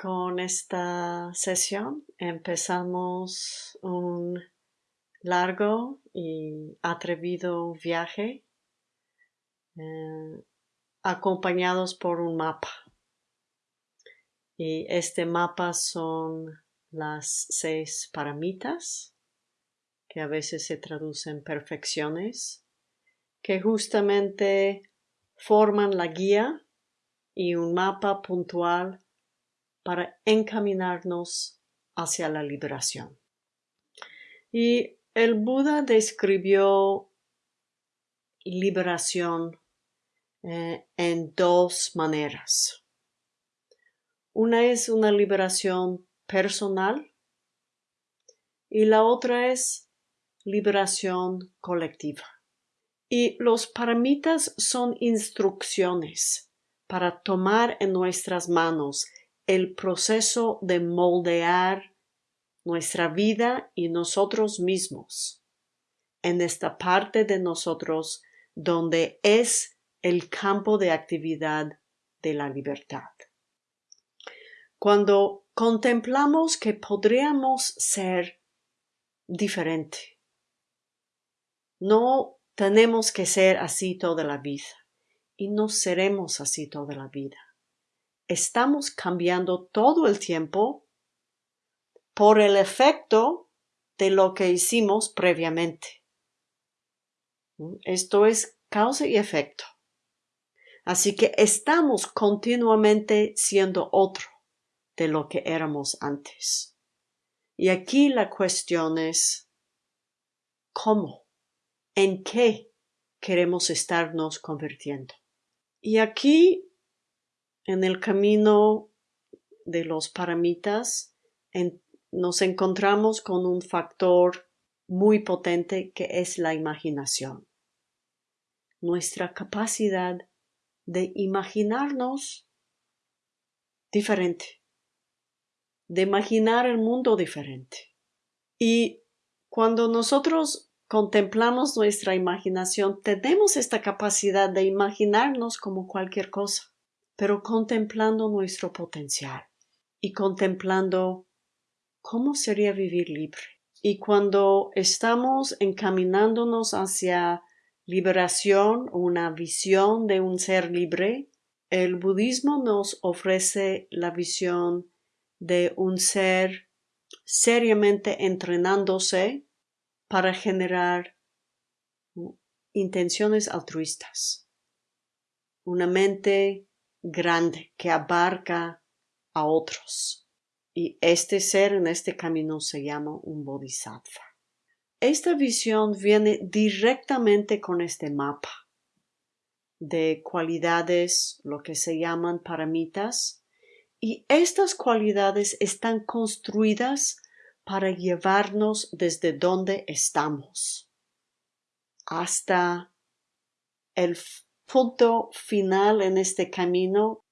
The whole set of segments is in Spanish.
Con esta sesión empezamos un largo y atrevido viaje eh, acompañados por un mapa. Y este mapa son las seis paramitas, que a veces se traducen perfecciones, que justamente forman la guía y un mapa puntual para encaminarnos hacia la liberación. Y el Buda describió liberación eh, en dos maneras. Una es una liberación personal y la otra es liberación colectiva. Y los paramitas son instrucciones para tomar en nuestras manos el proceso de moldear nuestra vida y nosotros mismos en esta parte de nosotros donde es el campo de actividad de la libertad. Cuando contemplamos que podríamos ser diferente, no tenemos que ser así toda la vida y no seremos así toda la vida estamos cambiando todo el tiempo por el efecto de lo que hicimos previamente. Esto es causa y efecto. Así que estamos continuamente siendo otro de lo que éramos antes. Y aquí la cuestión es ¿cómo? ¿En qué queremos estarnos convirtiendo? Y aquí en el camino de los paramitas nos encontramos con un factor muy potente que es la imaginación. Nuestra capacidad de imaginarnos diferente, de imaginar el mundo diferente. Y cuando nosotros contemplamos nuestra imaginación, tenemos esta capacidad de imaginarnos como cualquier cosa pero contemplando nuestro potencial y contemplando cómo sería vivir libre. Y cuando estamos encaminándonos hacia liberación, una visión de un ser libre, el budismo nos ofrece la visión de un ser seriamente entrenándose para generar intenciones altruistas, una mente grande que abarca a otros. Y este ser en este camino se llama un bodhisattva. Esta visión viene directamente con este mapa de cualidades, lo que se llaman paramitas, y estas cualidades están construidas para llevarnos desde donde estamos hasta el punto final en este camino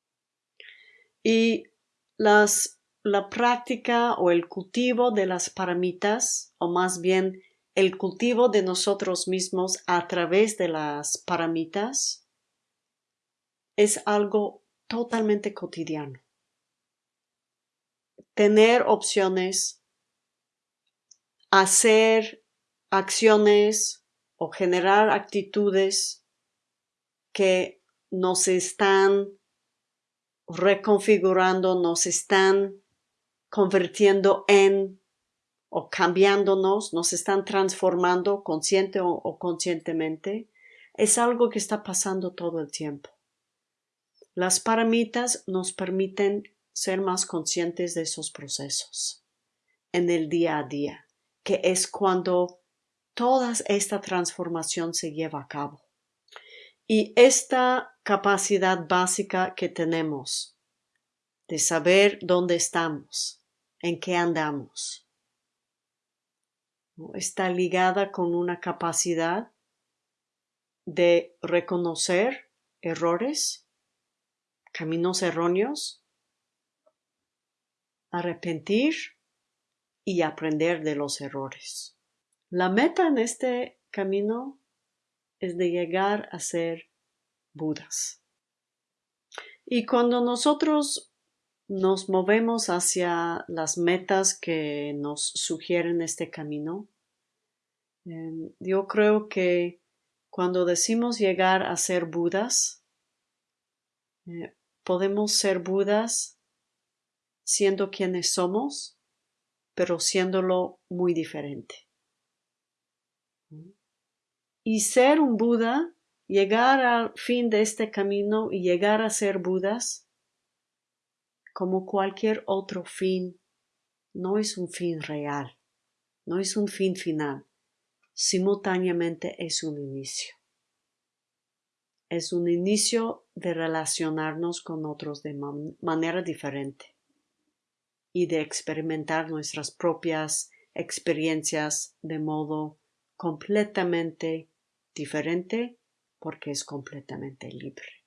y las, la práctica o el cultivo de las paramitas, o más bien el cultivo de nosotros mismos a través de las paramitas, es algo totalmente cotidiano. Tener opciones, hacer acciones o generar actitudes que nos están reconfigurando, nos están convirtiendo en o cambiándonos, nos están transformando consciente o, conscientemente, es algo que está pasando todo el tiempo. Las paramitas nos permiten ser más conscientes de esos procesos en el día a día, que es cuando toda esta transformación se lleva a cabo. Y esta capacidad básica que tenemos de saber dónde estamos, en qué andamos, está ligada con una capacidad de reconocer errores, caminos erróneos, arrepentir y aprender de los errores. La meta en este camino es de llegar a ser Budas. Y cuando nosotros nos movemos hacia las metas que nos sugieren este camino. Em, yo creo que cuando decimos llegar a ser Budas, eh, podemos ser Budas siendo quienes somos, pero siéndolo muy diferente. Y ser un Buda, llegar al fin de este camino y llegar a ser Budas, como cualquier otro fin, no es un fin real, no es un fin final, simultáneamente es un inicio. Es un inicio de relacionarnos con otros de manera diferente y de experimentar nuestras propias experiencias de modo completamente diferente porque es completamente libre.